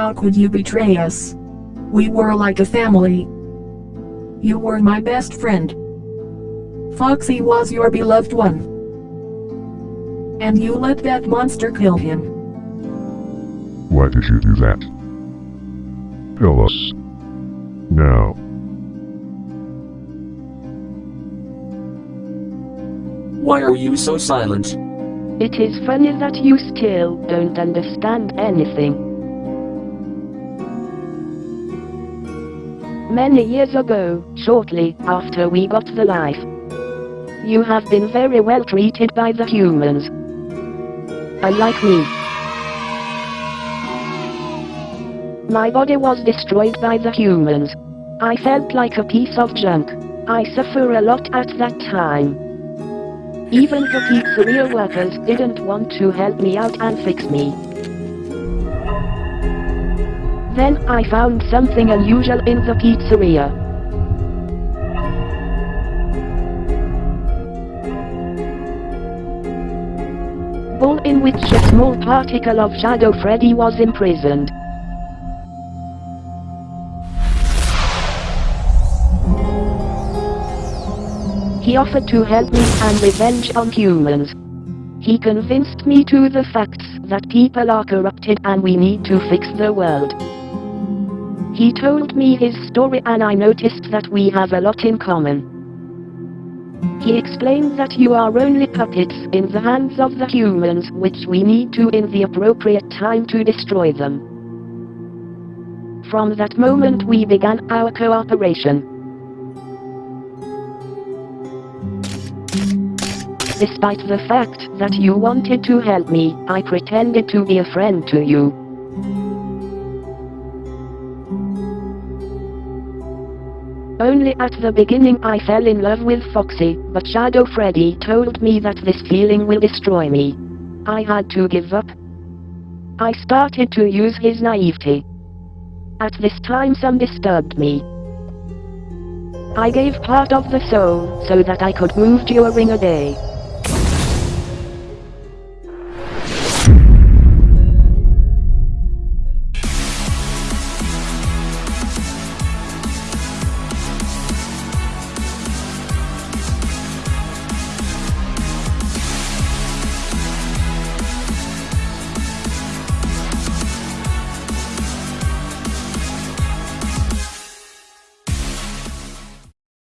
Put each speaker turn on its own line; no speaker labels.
How could you betray us? We were like a family. You were my best friend. Foxy was your beloved one. And you let that monster kill him.
Why did you do that? Tell us. Now.
Why are you so silent?
It is funny that you still don't understand anything. Many years ago, shortly after we got the life, you have been very well treated by the humans. Unlike me. My body was destroyed by the humans. I felt like a piece of junk. I suffer a lot at that time. Even the pizzeria workers didn't want to help me out and fix me. Then I found something unusual in the pizzeria. Ball in which a small particle of Shadow Freddy was imprisoned. He offered to help me and revenge on humans. He convinced me to the facts that people are corrupted and we need to fix the world. He told me his story and I noticed that we have a lot in common. He explained that you are only puppets in the hands of the humans which we need to in the appropriate time to destroy them. From that moment we began our cooperation. Despite the fact that you wanted to help me, I pretended to be a friend to you. Only at the beginning I fell in love with Foxy, but Shadow Freddy told me that this feeling will destroy me. I had to give up. I started to use his naivety. At this time some disturbed me. I gave part of the soul so that I could move during a day.